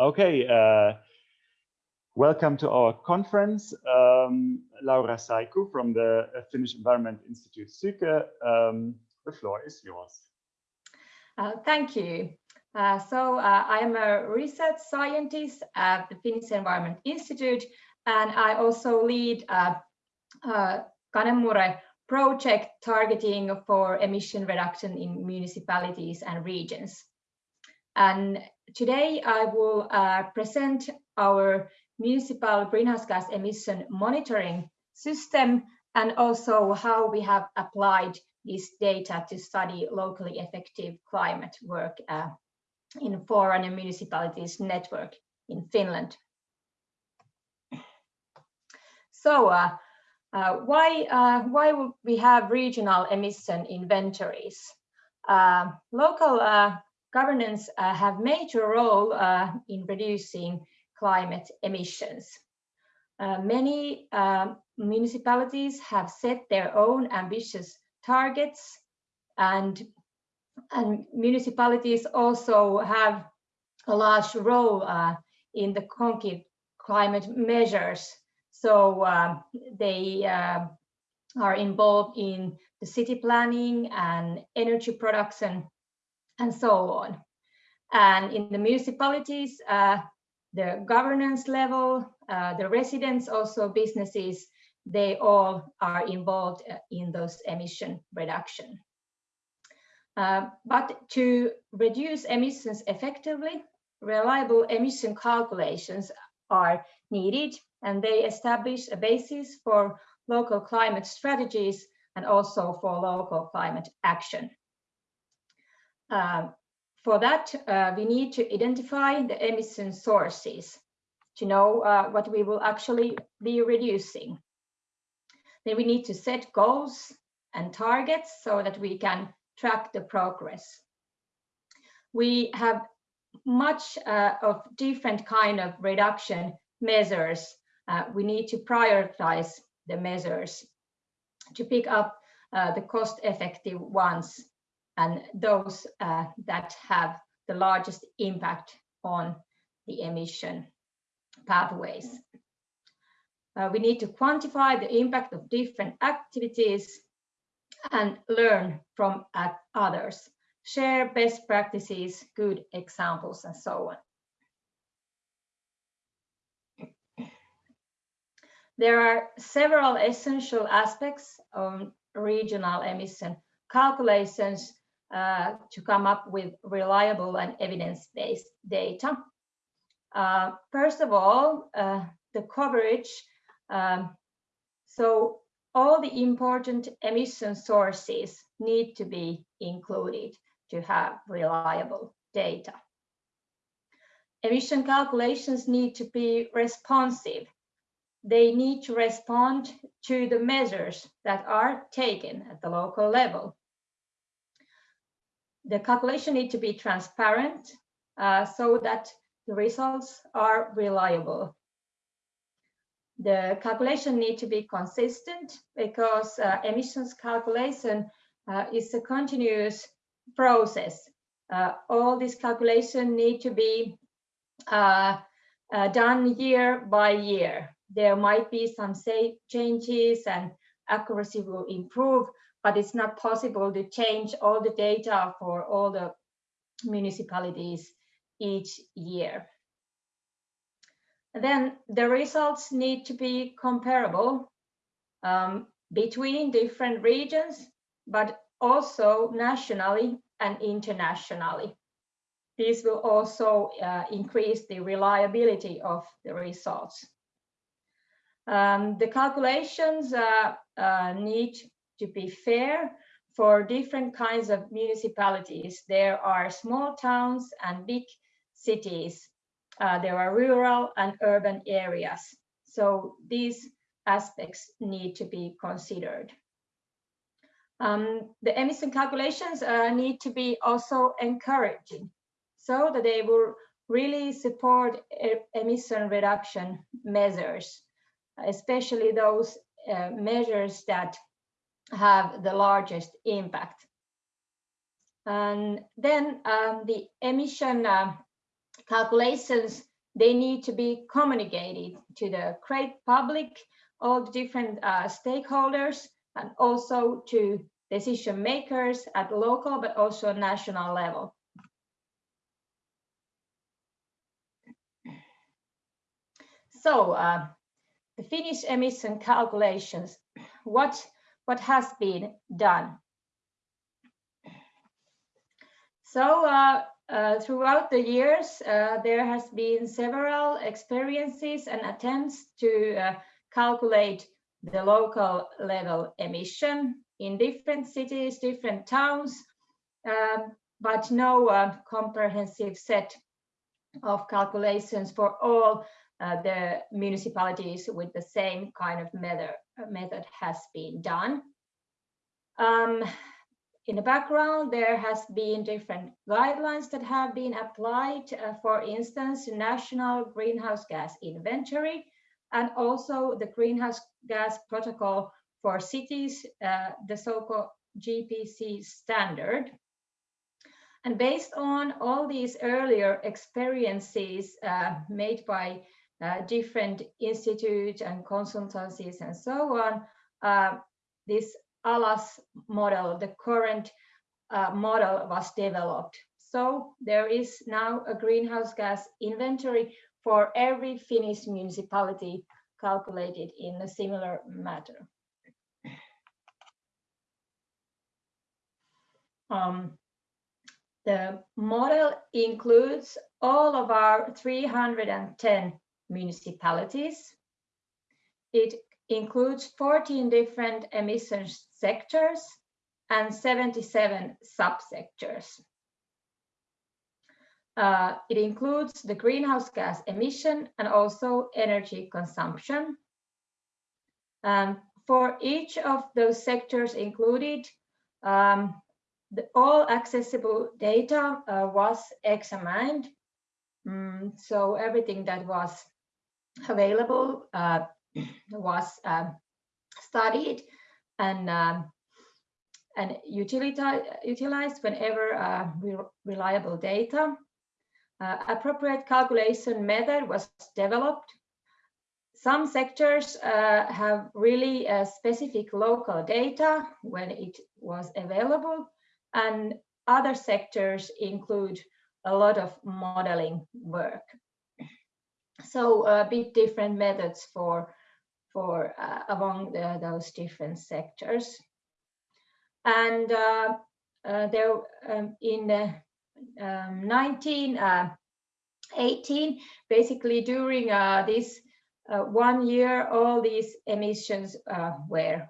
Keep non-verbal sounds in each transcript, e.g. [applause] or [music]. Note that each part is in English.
Okay, uh, welcome to our conference. Um, Laura Saikku from the uh, Finnish Environment Institute Syke. Um, the floor is yours. Uh, thank you. Uh, so uh, I'm a research scientist at the Finnish Environment Institute, and I also lead a, a Canemure project targeting for emission reduction in municipalities and regions. And today I will uh, present our municipal greenhouse gas emission monitoring system and also how we have applied this data to study locally effective climate work uh, in foreign municipalities network in Finland. So uh, uh, why, uh, why would we have regional emission inventories? Uh, local uh, governance uh, have major role uh, in reducing climate emissions. Uh, many um, municipalities have set their own ambitious targets and, and municipalities also have a large role uh, in the concrete climate measures. So um, they uh, are involved in the city planning and energy production and so on. And in the municipalities, uh, the governance level, uh, the residents, also businesses, they all are involved uh, in those emission reduction. Uh, but to reduce emissions effectively, reliable emission calculations are needed and they establish a basis for local climate strategies and also for local climate action. Um, for that, uh, we need to identify the emission sources to know uh, what we will actually be reducing. Then we need to set goals and targets so that we can track the progress. We have much uh, of different kind of reduction measures. Uh, we need to prioritize the measures to pick up uh, the cost effective ones and those uh, that have the largest impact on the emission pathways. Uh, we need to quantify the impact of different activities and learn from others, share best practices, good examples, and so on. There are several essential aspects on regional emission calculations uh, to come up with reliable and evidence-based data. Uh, first of all, uh, the coverage. Um, so all the important emission sources need to be included to have reliable data. Emission calculations need to be responsive. They need to respond to the measures that are taken at the local level the calculation need to be transparent uh, so that the results are reliable. The calculation need to be consistent because uh, emissions calculation uh, is a continuous process. Uh, all these calculations need to be uh, uh, done year by year. There might be some say changes and accuracy will improve, but it's not possible to change all the data for all the municipalities each year. Then the results need to be comparable um, between different regions, but also nationally and internationally. This will also uh, increase the reliability of the results. Um, the calculations uh, uh, need to be fair for different kinds of municipalities. There are small towns and big cities. Uh, there are rural and urban areas. So these aspects need to be considered. Um, the emission calculations uh, need to be also encouraging so that they will really support emission reduction measures, especially those uh, measures that have the largest impact. And then um, the emission uh, calculations they need to be communicated to the great public, all the different uh, stakeholders, and also to decision makers at local but also national level. So uh, the Finnish emission calculations, what, what has been done? So uh, uh, throughout the years, uh, there has been several experiences and attempts to uh, calculate the local level emission in different cities, different towns, um, but no uh, comprehensive set of calculations for all uh, the municipalities with the same kind of method, method has been done. Um, in the background, there has been different guidelines that have been applied, uh, for instance, national greenhouse gas inventory, and also the greenhouse gas protocol for cities, uh, the so-called GPC standard. And based on all these earlier experiences uh, made by uh, different institutes and consultancies and so on, uh, this ALAS model, the current uh, model was developed. So there is now a greenhouse gas inventory for every Finnish municipality calculated in a similar matter. Um, the model includes all of our 310 municipalities. It includes 14 different emission sectors and 77 subsectors. Uh, it includes the greenhouse gas emission and also energy consumption. Um, for each of those sectors included, um, the, all accessible data uh, was examined. Mm, so everything that was available uh, was uh, studied and um, and utilized whenever uh, re reliable data. Uh, appropriate calculation method was developed. Some sectors uh, have really uh, specific local data when it was available, and other sectors include a lot of modeling work. So a bit different methods for for uh, among the, those different sectors. And uh, uh, there um, in um, 1918, basically during uh, this uh, one year, all these emissions uh, were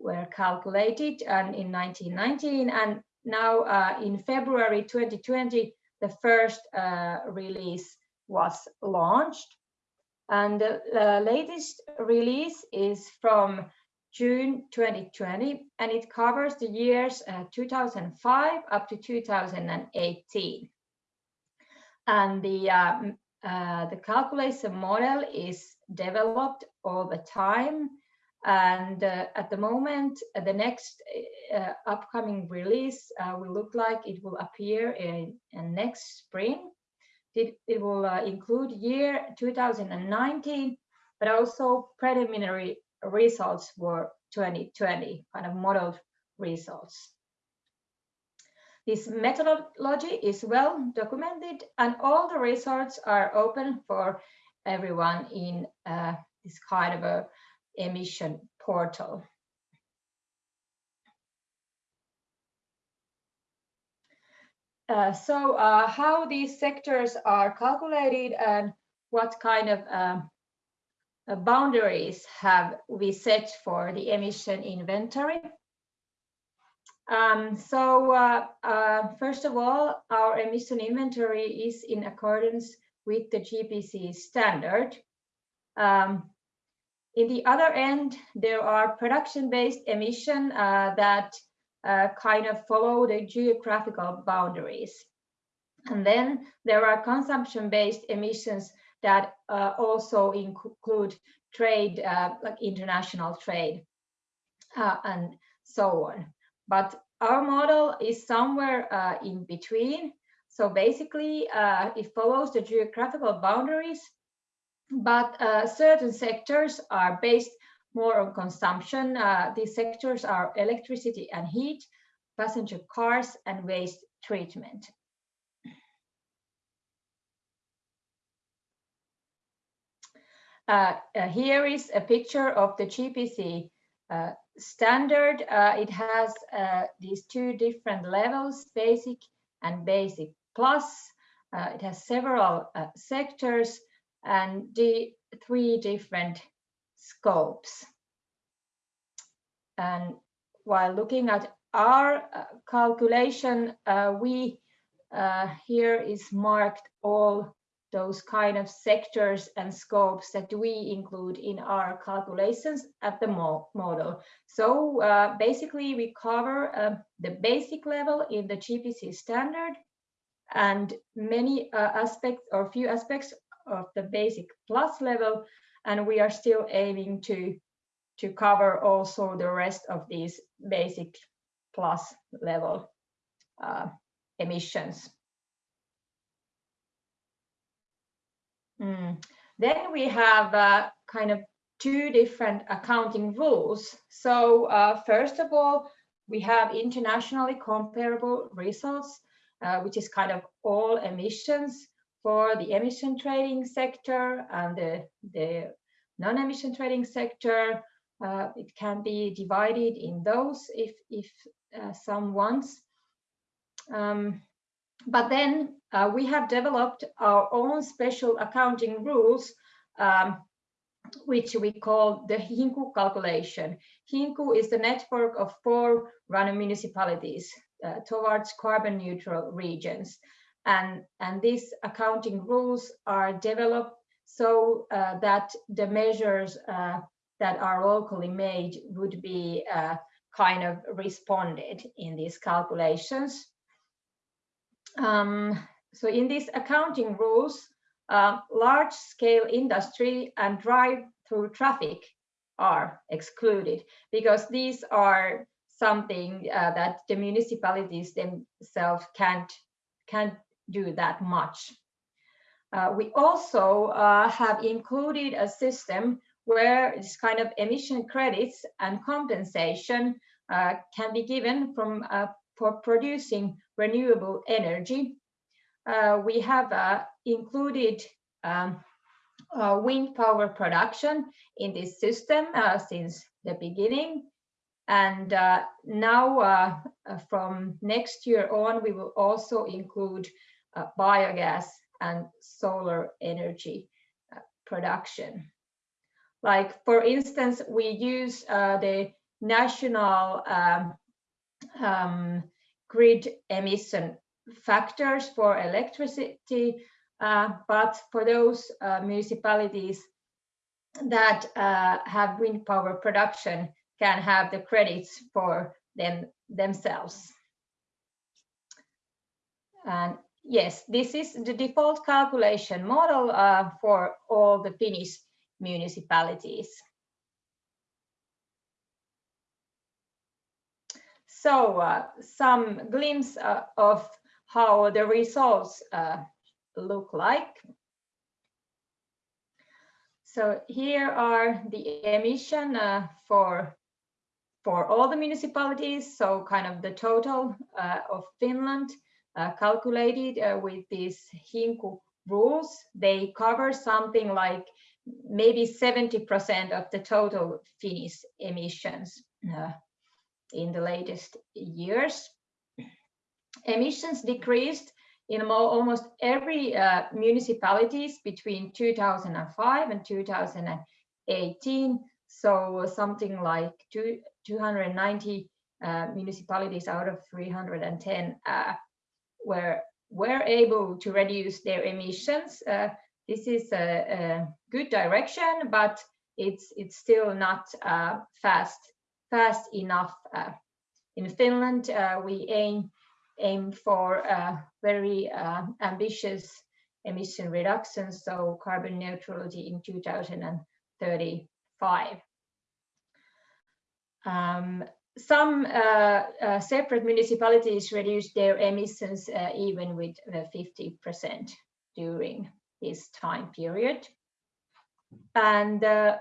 were calculated and in 1919 and now uh, in February 2020 the first release was launched and the, latest release is from June 2020, and it covers the years uh, 2005 up to 2018. And the uh, uh, the calculation model is developed all the time. And uh, at the moment, uh, the next uh, upcoming release will look like it will appear in, in next spring. It, it will include year 2019, but also preliminary results for 2020, kind of modeled results. This methodology is well documented and all the results are open for everyone in uh, this kind of a emission portal. Uh, so uh, how these sectors are calculated and what kind of um, uh, boundaries have we set for the emission inventory. Um, so uh, uh, first of all, our emission inventory is in accordance with the GPC standard. Um, in the other end, there are production-based emission that uh, kind of follow the geographical boundaries. And then there are consumption-based emissions that uh, also include trade, uh, like international trade uh, and so on. But our model is somewhere uh, in between. So basically, uh, it follows the geographical boundaries, but certain sectors are based more on consumption. Uh, these sectors are electricity and heat, passenger cars, and waste treatment. Uh, uh, here is a picture of the GPC uh, standard. Uh, it has uh, these two different levels, basic and basic plus. It has several sectors and the three different scopes. And while looking at our calculation, we here is marked all those kind of sectors and scopes that we include in our calculations at the mo model. So uh, basically we cover uh, the basic level in the GPC standard and many uh, aspects or few aspects of the basic plus level and we are still aiming to to cover also the rest of these basic plus level uh, emissions. Mm. Then we have uh, kind of two different accounting rules. So uh, first of all, we have internationally comparable results, uh, which is kind of all emissions for the emission trading sector and the, the non-emission trading sector. Uh, it can be divided in those if, if uh, some wants. Um, but then uh, we have developed our own special accounting rules, um, which we call the HINKU calculation. HINKU is the network of four running municipalities uh, towards carbon neutral regions. And, and these accounting rules are developed so uh, that the measures uh, that are locally made would be uh, kind of responded in these calculations. Um, so in these accounting rules, uh, large scale industry and drive through traffic are excluded because these are something uh, that the municipalities themselves can't can't do that much. Uh, we also uh, have included a system where this kind of emission credits and compensation uh, can be given from uh, for producing renewable energy. Uh, we have included um, wind power production in this system since the beginning. And now from next year on, we will also include biogas and solar energy production. Like, for instance, we use the national um, um, grid emission factors for electricity, uh, but for those uh, municipalities that uh, have wind power production can have the credits for them themselves. And yes, this is the default calculation model uh, for all the Finnish municipalities. So uh, some glimpse uh, of how the results uh, look like. So here are the emission uh, for for all the municipalities, so kind of the total uh, of Finland calculated with these HINKU rules. They cover something like maybe 70% of the total Finnish emissions in the latest years. Emissions decreased in almost every uh, municipalities between 2005 and 2018. So something like two, 290 uh, municipalities out of 310 uh, were were able to reduce their emissions. Uh, this is a, a, good direction, but it's it's still not uh, fast fast enough. Uh, in Finland, uh, we aim aim for very uh, ambitious emission reductions, so carbon neutrality in 2035. Um, some uh, uh, separate municipalities reduced their emissions uh, even with uh, 50% during this time period. And uh,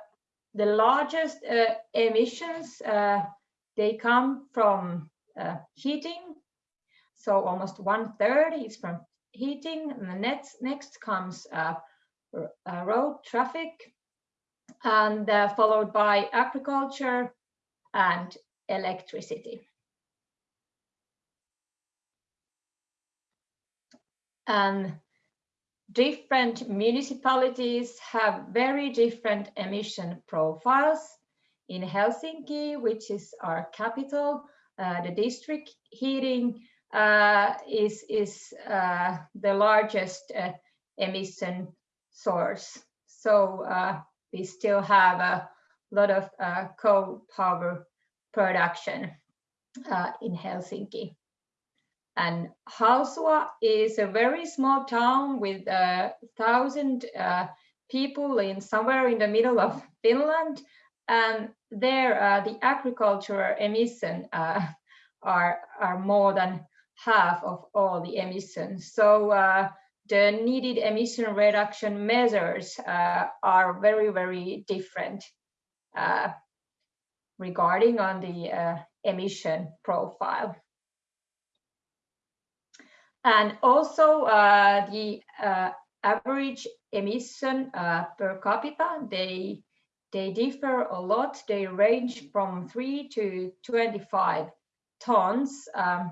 the largest uh, emissions, they come from heating. So almost one third is from heating. And the next, next comes road traffic and followed by agriculture and electricity. And different municipalities have very different emission profiles. In Helsinki, which is our capital, uh, the district heating uh, is, is uh, the largest uh, emission source. So uh, we still have a lot of uh, coal power production uh, in Helsinki. And Halsua is a very small town with a thousand uh, people in somewhere in the middle of Finland. And there, uh, the agricultural emission uh, are, are more than half of all the emissions. So uh, the needed emission reduction measures uh, are very, very different regarding on the uh, emission profile. And also uh, the uh, average emission uh, per capita, they, they differ a lot. They range from 3 to 25 tons, um,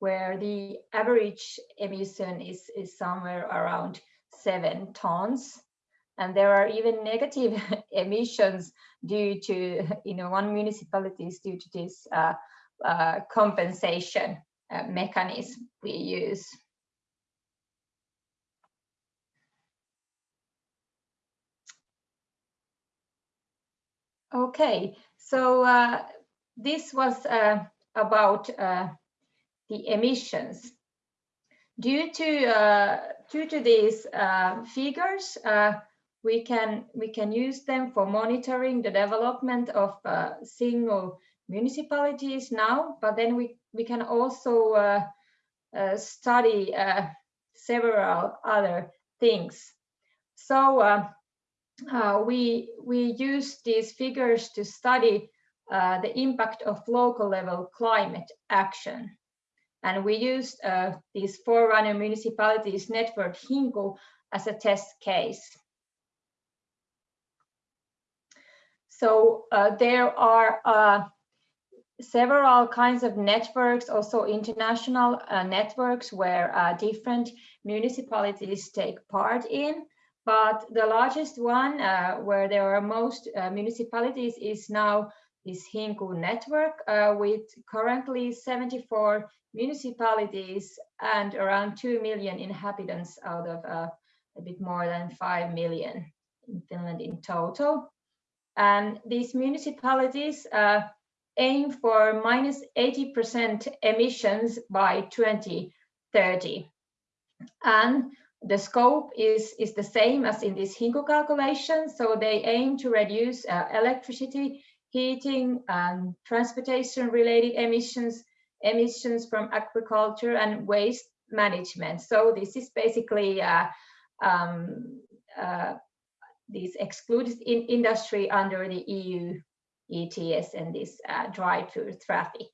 where the average emission is, is somewhere around 7 tons and there are even negative [laughs] emissions due to [laughs] you know one municipality is due to this uh, uh, compensation uh, mechanism we use. Okay so uh, this was uh, about uh, the emissions. Due to due to these figures we can we can use them for monitoring the development of uh, single municipalities now but then we we can also uh, uh, study uh, several other things. So uh, uh, we we use these figures to study the impact of local level climate action. And we used these forerunner municipalities network Hinku as a test case So uh, there are uh, several kinds of networks, also international uh, networks where uh, different municipalities take part in. But the largest one uh, where there are most uh, municipalities is now this Hinku network with currently 74 municipalities and around 2 million inhabitants out of a bit more than 5 million in Finland in total. And these municipalities uh, aim for minus 80% emissions by 2030. And the scope is, is the same as in this Hinku calculation. So they aim to reduce uh, electricity, heating, and transportation related emissions, emissions from agriculture and waste management. So this is basically uh, um, uh, this excluded in industry under the EU ETS and this uh, drive-through traffic.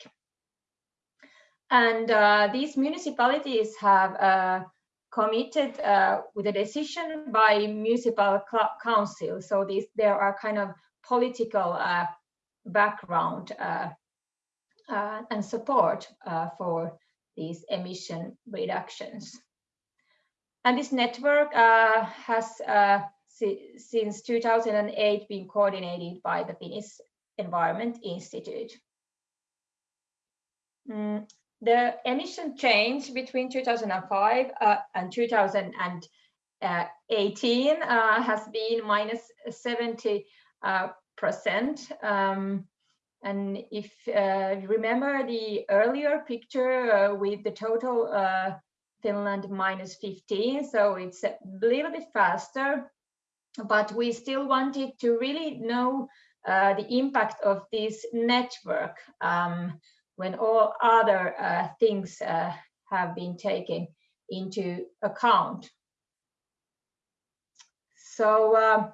And uh, these municipalities have uh, committed uh, with a decision by municipal council. So these there are kind of political uh, background uh, and support for these emission reductions. And this network has since 2008 been coordinated by the Finnish Environment Institute. Mm, the emission change between 2005 uh, and 2018 uh, has been minus 70 uh, percent. Um, and if uh, you remember the earlier picture uh, with the total uh, Finland minus 15, so it's a little bit faster but we still wanted to really know uh, the impact of this network um, when all other uh, things uh, have been taken into account. So, um,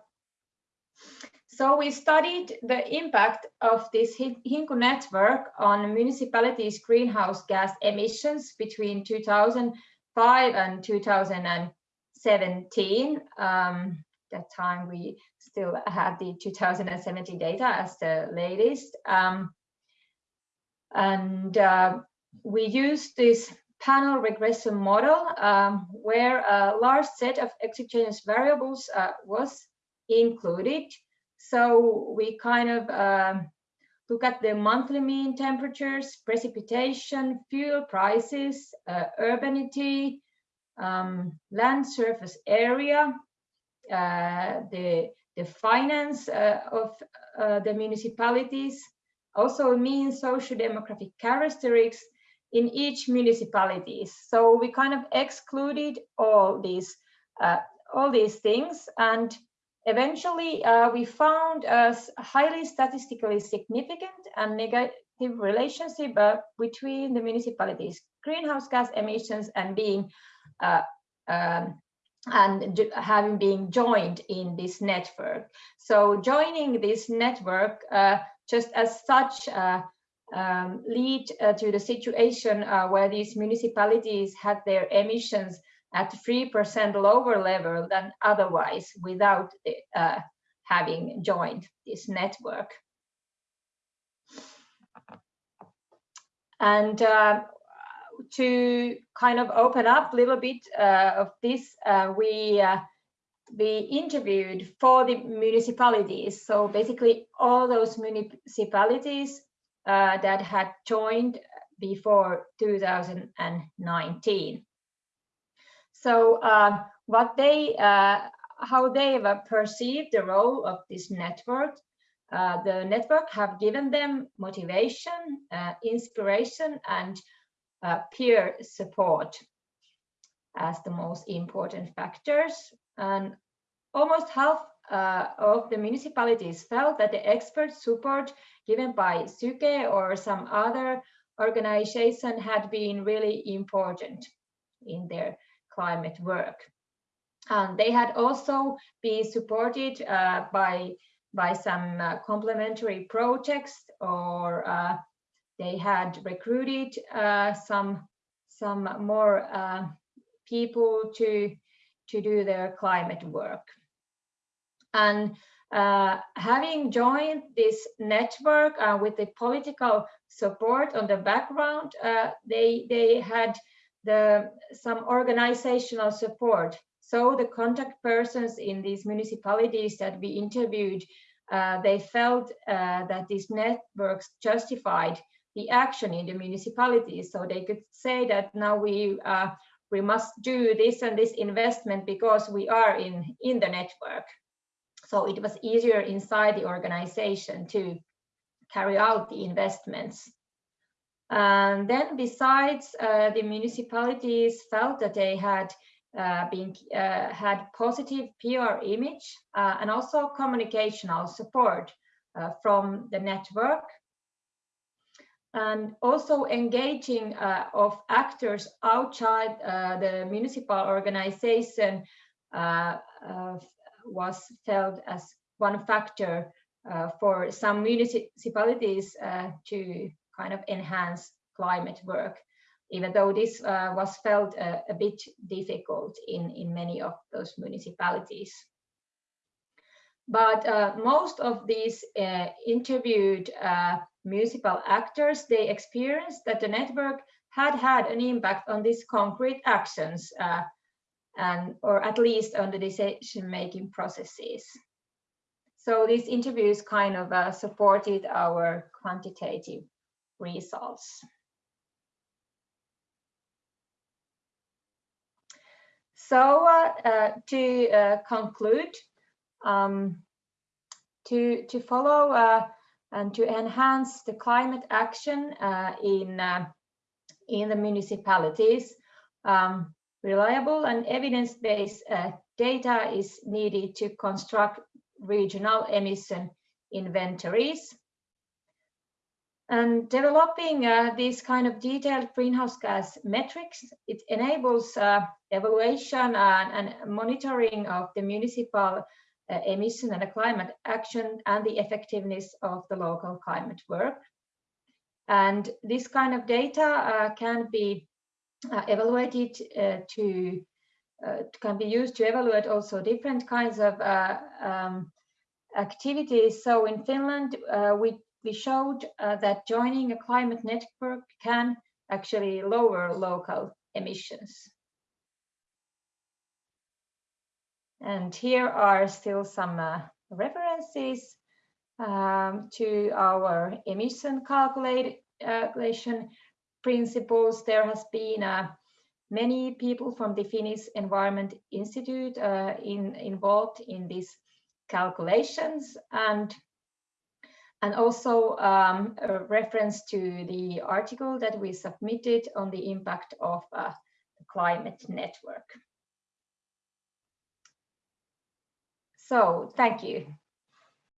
so we studied the impact of this Hinku network on municipalities' greenhouse gas emissions between 2005 and 2017. Um, that time we still had the 2017 data as the latest. Um, and uh, we used this panel regression model um, where a large set of exogenous variables uh, was included. So we kind of um, look at the monthly mean temperatures, precipitation, fuel prices, uh, urbanity, um, land surface area, the, the finance uh, of uh, the municipalities, also mean social demographic characteristics in each municipalities. So we kind of excluded all these uh, all these things and eventually uh, we found a highly statistically significant and negative relationship uh, between the municipalities greenhouse gas emissions and being uh, um, and having been joined in this network. So joining this network uh, just as such uh, um, lead uh, to the situation uh, where these municipalities had their emissions at 3% lower level than otherwise without uh, having joined this network. And uh, to kind of open up a little bit uh, of this, uh, we we interviewed for the municipalities. So basically all those municipalities uh, that had joined before 2019. So uh, what they, uh, how they perceived the role of this network, uh, the network have given them motivation, uh, inspiration, and uh, peer support as the most important factors. And almost half uh, of the municipalities felt that the expert support given by Syke or some other organization had been really important in their climate work. And they had also been supported uh, by, by some uh, complementary projects or uh, they had recruited uh, some, some more uh, people to, to do their climate work. And uh, having joined this network uh, with the political support on the background, uh, they, they had the, some organizational support. So the contact persons in these municipalities that we interviewed, uh, they felt that these networks justified the action in the municipalities. So they could say that now we uh, we must do this and this investment because we are in in the network so it was easier inside the organization to carry out the investments. And then besides, uh, the municipalities felt that they had uh, been uh, had positive PR image uh, and also communicational support uh, from the network and also engaging uh, of actors outside the municipal organization was felt as one factor uh, for some municipalities uh, to kind of enhance climate work, even though this uh, was felt a, bit difficult in, in many of those municipalities. But uh, most of these uh, interviewed uh, municipal actors, they experienced that the network had had an impact on these concrete actions and or at least on the decision making processes. So these interviews kind of uh, supported our quantitative results. So uh, uh, to uh, conclude, um, to, to follow uh, and to enhance the climate action uh, in, in the municipalities, um, Reliable and evidence-based uh, data is needed to construct regional emission inventories. And developing uh, these kind of detailed greenhouse gas metrics, it enables uh, evaluation and, and, monitoring of the municipal uh, emission and climate action and the effectiveness of the local climate work. And this kind of data uh, can be uh, evaluated uh, to can be used to evaluate also different kinds of um, activities. So in Finland, we we showed uh, that joining a climate network can actually lower local emissions. And here are still some uh, references um, to our emission calculation principles. There has been uh, many people from the Finnish Environment Institute uh, in, involved in these calculations and and also um, a reference to the article that we submitted on the impact of uh, the climate network. So thank you.